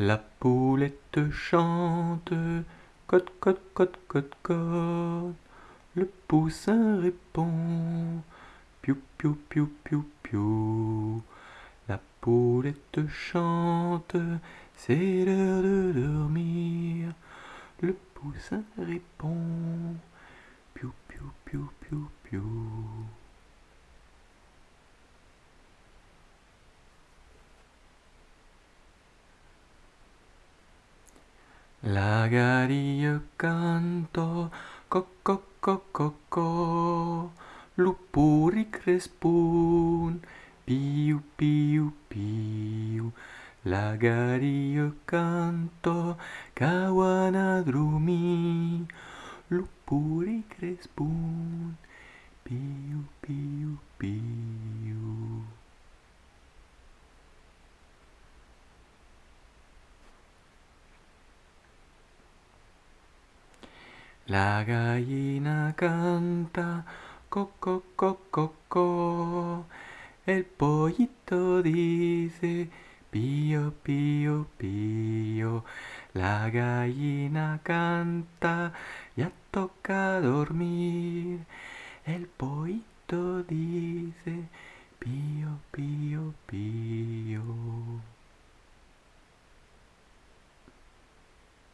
La poulette chante, cote, cote, cote, cote, cote. Le poussin répond, piou, piou, piou, piou, piou. La poulette chante, c'est l'heure de dormir. Le poussin répond, piou, piou, piou, piou, piou. Lagario canto, co co co co co, lupuri crespun, piu piu piu. Lagario canto, cawana drumi, lupuri crespun, La gallina canta, coco, coco, coco. El pollito dice, pío, pío, pío. La gallina canta, ya toca dormir. El pollito